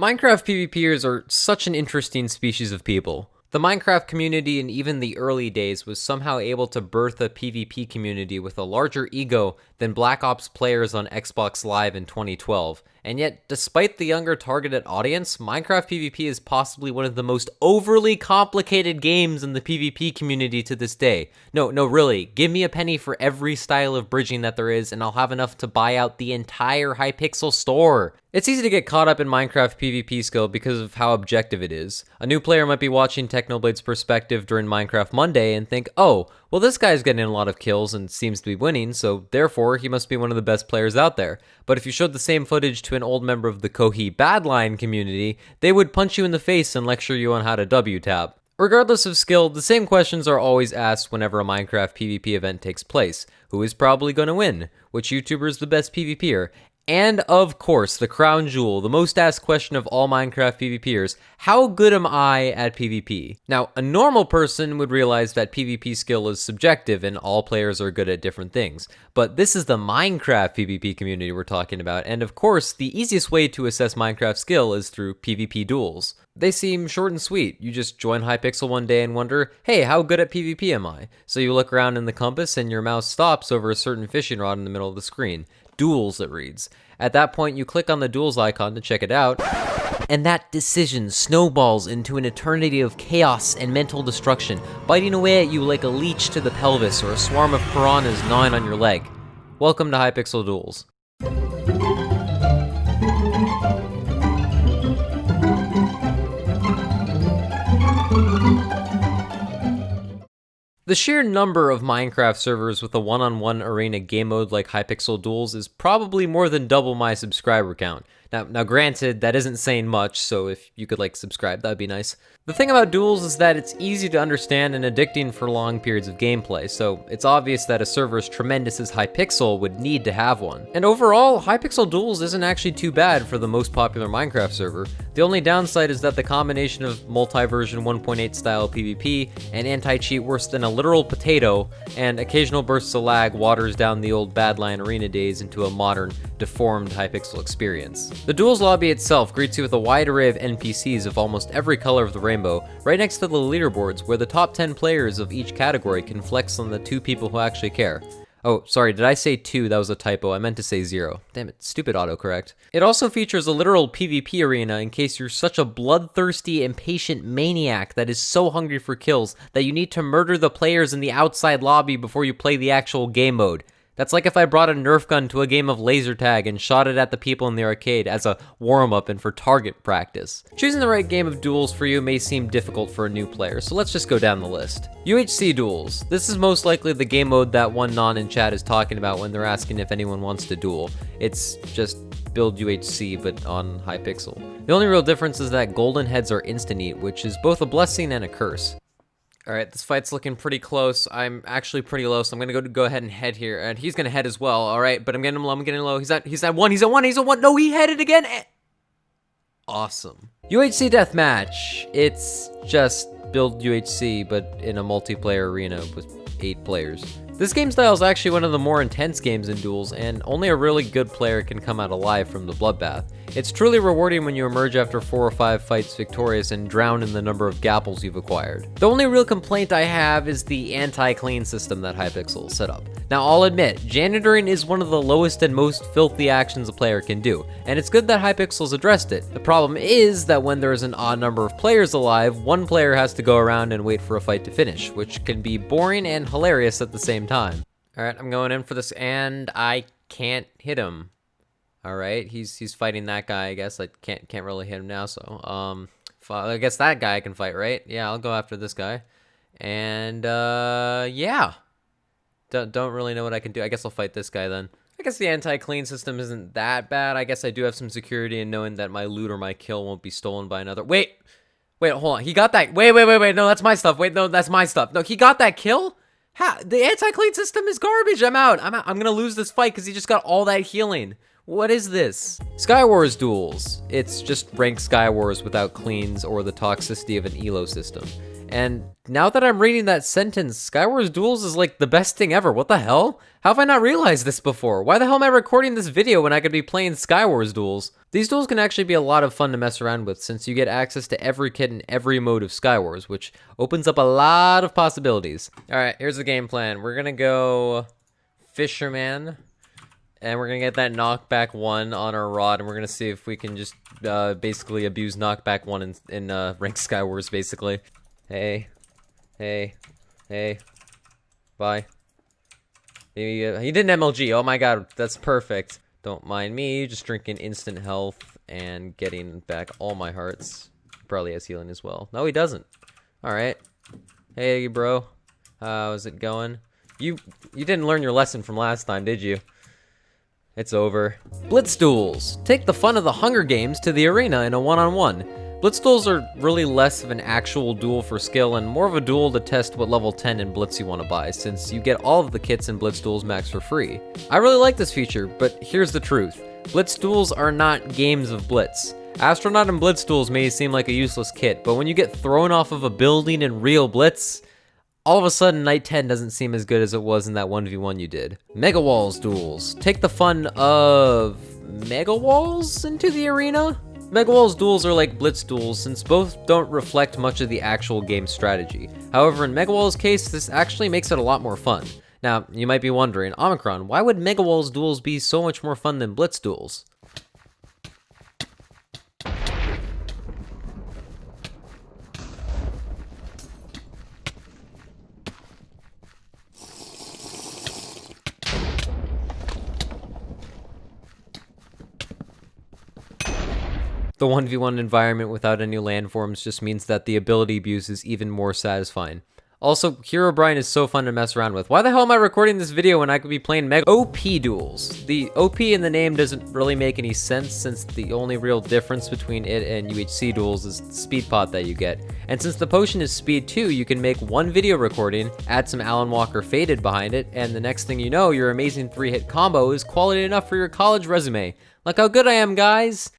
Minecraft PvPers are such an interesting species of people. The Minecraft community in even the early days was somehow able to birth a PvP community with a larger ego than Black Ops players on Xbox Live in 2012. And yet, despite the younger targeted audience, Minecraft PvP is possibly one of the most overly complicated games in the PvP community to this day. No, no, really, give me a penny for every style of bridging that there is, and I'll have enough to buy out the entire Hypixel store. It's easy to get caught up in Minecraft PvP skill because of how objective it is. A new player might be watching Technoblade's perspective during Minecraft Monday and think, oh, well, this guy's getting a lot of kills and seems to be winning, so therefore he must be one of the best players out there. But if you showed the same footage to an old member of the Kohi Badlion community, they would punch you in the face and lecture you on how to W tap. Regardless of skill, the same questions are always asked whenever a Minecraft PvP event takes place. Who is probably going to win? Which YouTuber is the best PvPer? And of course, the crown jewel, the most asked question of all Minecraft PvPers, how good am I at PvP? Now, a normal person would realize that PvP skill is subjective and all players are good at different things. But this is the Minecraft PvP community we're talking about, and of course, the easiest way to assess Minecraft skill is through PvP duels. They seem short and sweet. You just join Hypixel one day and wonder, hey, how good at PvP am I? So you look around in the compass and your mouse stops over a certain fishing rod in the middle of the screen. Duels, it reads. At that point, you click on the Duels icon to check it out, and that decision snowballs into an eternity of chaos and mental destruction, biting away at you like a leech to the pelvis or a swarm of piranhas gnawing on your leg. Welcome to Hypixel Duels. The sheer number of Minecraft servers with a one-on-one arena game mode like Hypixel Duels is probably more than double my subscriber count. Now, now granted, that isn't saying much, so if you could like subscribe, that'd be nice. The thing about duels is that it's easy to understand and addicting for long periods of gameplay, so it's obvious that a server as tremendous as Hypixel would need to have one. And overall, Hypixel Duels isn't actually too bad for the most popular Minecraft server. The only downside is that the combination of multi-version 1.8 style PvP and anti-cheat worse than a literal potato, and occasional bursts of lag waters down the old Badlion Arena days into a modern, deformed Hypixel experience. The Duels lobby itself greets you with a wide array of NPCs of almost every color of the rainbow, right next to the leaderboards where the top 10 players of each category can flex on the two people who actually care. Oh, sorry, did I say two? That was a typo. I meant to say zero. Damn it, stupid autocorrect. It also features a literal PvP arena in case you're such a bloodthirsty, impatient maniac that is so hungry for kills that you need to murder the players in the outside lobby before you play the actual game mode. That's like if I brought a Nerf gun to a game of laser tag and shot it at the people in the arcade as a warm-up and for target practice. Choosing the right game of duels for you may seem difficult for a new player, so let's just go down the list. UHC Duels. This is most likely the game mode that one non in chat is talking about when they're asking if anyone wants to duel. It's just build UHC but on Hypixel. The only real difference is that golden heads are instant eat, which is both a blessing and a curse. All right, this fight's looking pretty close. I'm actually pretty low, so I'm gonna go go ahead and head here, and he's gonna head as well. All right, but I'm getting low. I'm getting low. He's at he's at one. He's at one. He's at one. No, he headed again. Awesome. UHC deathmatch. It's just build UHC, but in a multiplayer arena with eight players. This game style is actually one of the more intense games in duels, and only a really good player can come out alive from the bloodbath. It's truly rewarding when you emerge after 4 or 5 fights victorious and drown in the number of gapples you've acquired. The only real complaint I have is the anti-clean system that Hypixel set up. Now I'll admit, janitoring is one of the lowest and most filthy actions a player can do, and it's good that Hypixel's addressed it. The problem is that when there is an odd number of players alive, one player has to go around and wait for a fight to finish, which can be boring and hilarious at the same time. Alright, I'm going in for this, and I can't hit him. All right, he's he's fighting that guy. I guess I can't can't really hit him now. So um, I guess that guy I can fight, right? Yeah, I'll go after this guy. And uh, yeah, don't don't really know what I can do. I guess I'll fight this guy then. I guess the anti-clean system isn't that bad. I guess I do have some security in knowing that my loot or my kill won't be stolen by another. Wait, wait, hold on. He got that. Wait, wait, wait, wait. No, that's my stuff. Wait, no, that's my stuff. No, he got that kill. How? The anti-clean system is garbage. I'm out. I'm out. I'm gonna lose this fight because he just got all that healing. What is this? Skywars Duels. It's just ranked Skywars without cleans or the toxicity of an ELO system. And now that I'm reading that sentence, Skywars Duels is like the best thing ever. What the hell? How have I not realized this before? Why the hell am I recording this video when I could be playing Skywars Duels? These duels can actually be a lot of fun to mess around with since you get access to every kit in every mode of Skywars, which opens up a lot of possibilities. Alright, here's the game plan. We're gonna go Fisherman, and we're gonna get that knockback one on our rod, and we're gonna see if we can just uh, basically abuse knockback one in, in uh, Rank Skywars, basically. Hey, hey, hey, bye. He, did an MLG, oh my god, that's perfect. Don't mind me, just drinking instant health and getting back all my hearts. Probably has healing as well. No, he doesn't. Alright. Hey, bro. How's it going? You you didn't learn your lesson from last time, did you? It's over. Blitz duels. Take the fun of the Hunger Games to the arena in a one-on-one. -on -one. Blitz duels are really less of an actual duel for skill and more of a duel to test what level 10 in Blitz you want to buy, since you get all of the kits in Blitz duels max for free. I really like this feature, but here's the truth. Blitz duels are not games of Blitz. Astronaut and Blitz duels may seem like a useless kit, but when you get thrown off of a building in real Blitz, all of a sudden Knight 10 doesn't seem as good as it was in that 1v1 you did. Mega Walls duels. Take the fun of Mega Walls into the arena? Mega Walls duels are like Blitz duels since both don't reflect much of the actual game strategy. However, in Mega Walls' case, this actually makes it a lot more fun. Now, you might be wondering, Omicron, why would Mega Walls duels be so much more fun than Blitz duels? The 1v1 environment without any landforms just means that the ability abuse is even more satisfying. Also, Herobrine is so fun to mess around with. Why the hell am I recording this video when I could be playing Mega OP duels? The OP in the name doesn't really make any sense since the only real difference between it and UHC duels is the speed pot that you get. And since the potion is speed 2, you can make one video recording, add some Alan Walker Faded behind it, and the next thing you know, your amazing 3-hit combo is quality enough for your college resume. Look how good I am, guys!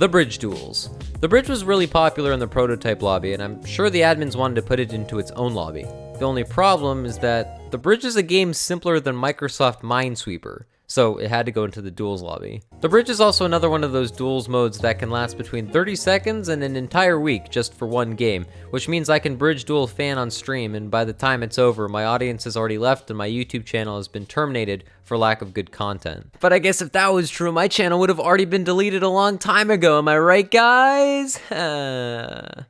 The Bridge Duels. The bridge was really popular in the prototype lobby, and I'm sure the admins wanted to put it into its own lobby. The only problem is that the bridge is a game simpler than Microsoft Minesweeper so it had to go into the duels lobby. The bridge is also another one of those duels modes that can last between 30 seconds and an entire week just for one game, which means I can bridge duel fan on stream and by the time it's over, my audience has already left and my YouTube channel has been terminated for lack of good content. But I guess if that was true, my channel would have already been deleted a long time ago, am I right guys?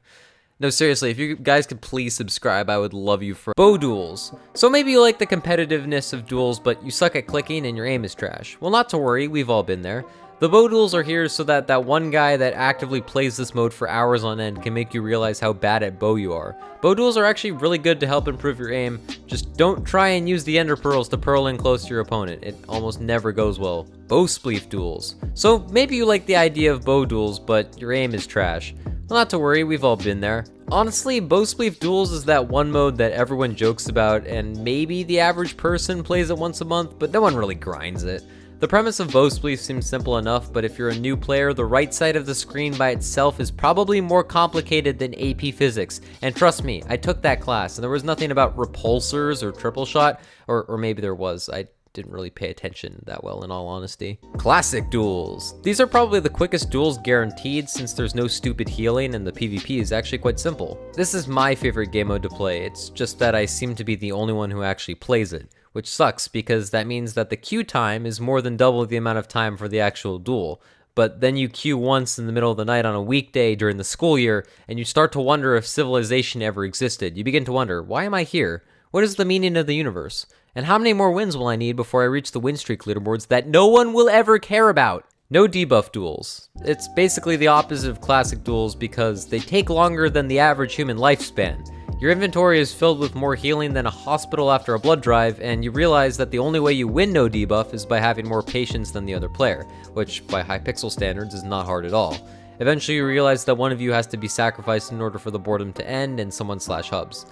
No, seriously, if you guys could please subscribe, I would love you for bow duels. So maybe you like the competitiveness of duels, but you suck at clicking and your aim is trash. Well, not to worry, we've all been there. The bow duels are here so that that one guy that actively plays this mode for hours on end can make you realize how bad at bow you are. Bow duels are actually really good to help improve your aim, just don't try and use the ender pearls to pearl in close to your opponent, it almost never goes well. Bow spleef duels. So maybe you like the idea of bow duels, but your aim is trash. Not to worry, we've all been there. Honestly, Bowspleef Duels is that one mode that everyone jokes about, and maybe the average person plays it once a month, but no one really grinds it. The premise of Bowspleef seems simple enough, but if you're a new player, the right side of the screen by itself is probably more complicated than AP Physics. And trust me, I took that class, and there was nothing about repulsors or triple shot, or, or maybe there was. I didn't really pay attention that well in all honesty. Classic duels. These are probably the quickest duels guaranteed since there's no stupid healing and the PvP is actually quite simple. This is my favorite game mode to play, it's just that I seem to be the only one who actually plays it, which sucks because that means that the queue time is more than double the amount of time for the actual duel. But then you queue once in the middle of the night on a weekday during the school year, and you start to wonder if civilization ever existed. You begin to wonder, why am I here? What is the meaning of the universe? And how many more wins will I need before I reach the win streak leaderboards that no one will ever care about? No debuff duels. It's basically the opposite of classic duels because they take longer than the average human lifespan. Your inventory is filled with more healing than a hospital after a blood drive, and you realize that the only way you win no debuff is by having more patience than the other player, which by Hypixel standards is not hard at all. Eventually you realize that one of you has to be sacrificed in order for the boredom to end and someone slash hubs.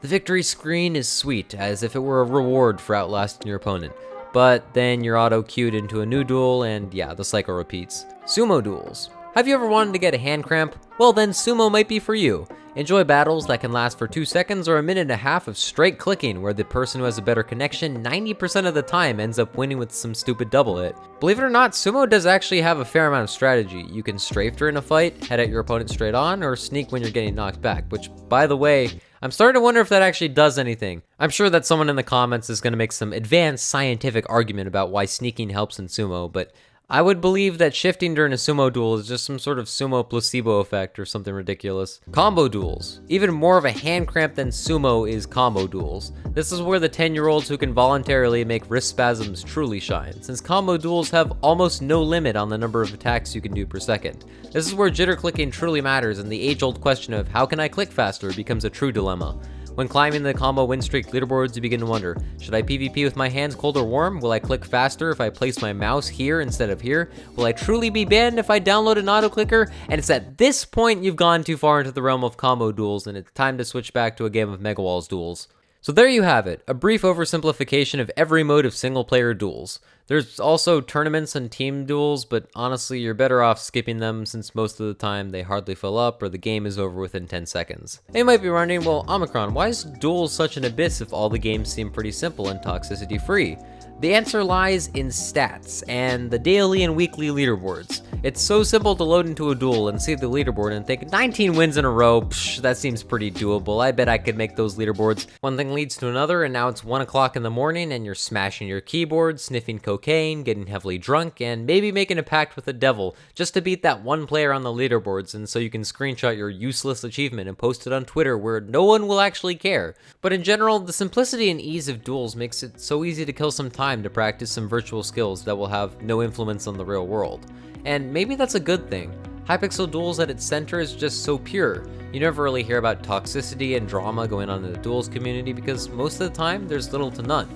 The victory screen is sweet, as if it were a reward for outlasting your opponent. but then you're auto queued into a new duel, and yeah, the cycle repeats. Sumo duels. Have you ever wanted to get a hand cramp? Well then sumo might be for you. Enjoy battles that can last for 2 seconds or a minute and a half of straight clicking where the person who has a better connection 90% of the time ends up winning with some stupid double hit. Believe it or not, sumo does actually have a fair amount of strategy. You can strafe during a fight, head at your opponent straight on, or sneak when you're getting knocked back, which by the way, I'm starting to wonder if that actually does anything. I'm sure that someone in the comments is going to make some advanced scientific argument about why sneaking helps in sumo, but I would believe that shifting during a sumo duel is just some sort of sumo placebo effect or something ridiculous. Combo duels. Even more of a hand cramp than sumo is combo duels. This is where the 10 year olds who can voluntarily make wrist spasms truly shine, since combo duels have almost no limit on the number of attacks you can do per second. This is where jitter clicking truly matters and the age old question of how can I click faster becomes a true dilemma. When climbing the combo win streak leaderboards, you begin to wonder, should I PvP with my hands cold or warm? Will I click faster if I place my mouse here instead of here? Will I truly be banned if I download an auto clicker? And it's at this point you've gone too far into the realm of combo duels and it's time to switch back to a game of Mega Walls duels. So there you have it, a brief oversimplification of every mode of single player duels. There's also tournaments and team duels, but honestly, you're better off skipping them since most of the time they hardly fill up or the game is over within 10 seconds. They might be wondering, well, Omicron, why is duels such an abyss if all the games seem pretty simple and toxicity free? The answer lies in stats and the daily and weekly leaderboards. It's so simple to load into a duel and see the leaderboard and think 19 wins in a row, psh, that seems pretty doable. I bet I could make those leaderboards. One thing leads to another and now it's 1 o'clock in the morning and you're smashing your keyboard, sniffing cocaine, getting heavily drunk, and maybe making a pact with the devil just to beat that one player on the leaderboards and so you can screenshot your useless achievement and post it on Twitter where no one will actually care. But in general, the simplicity and ease of duels makes it so easy to kill some time time to practice some virtual skills that will have no influence on the real world. And maybe that's a good thing. Hypixel Duels at its center is just so pure. You never really hear about toxicity and drama going on in the duels community because most of the time there's little to none.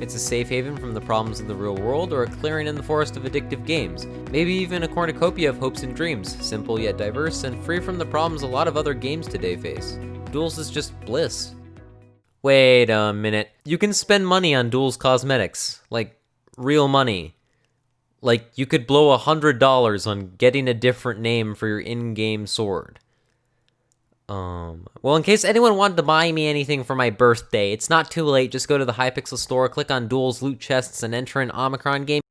It's a safe haven from the problems of the real world or a clearing in the forest of addictive games. Maybe even a cornucopia of hopes and dreams, simple yet diverse and free from the problems a lot of other games today face. Duels is just bliss. Wait a minute. You can spend money on Duels cosmetics. Like, real money. Like, you could blow a hundred dollars on getting a different name for your in-game sword. Um, well, in case anyone wanted to buy me anything for my birthday, it's not too late. Just go to the Hypixel store, click on Duels Loot Chests, and enter an Omicron game.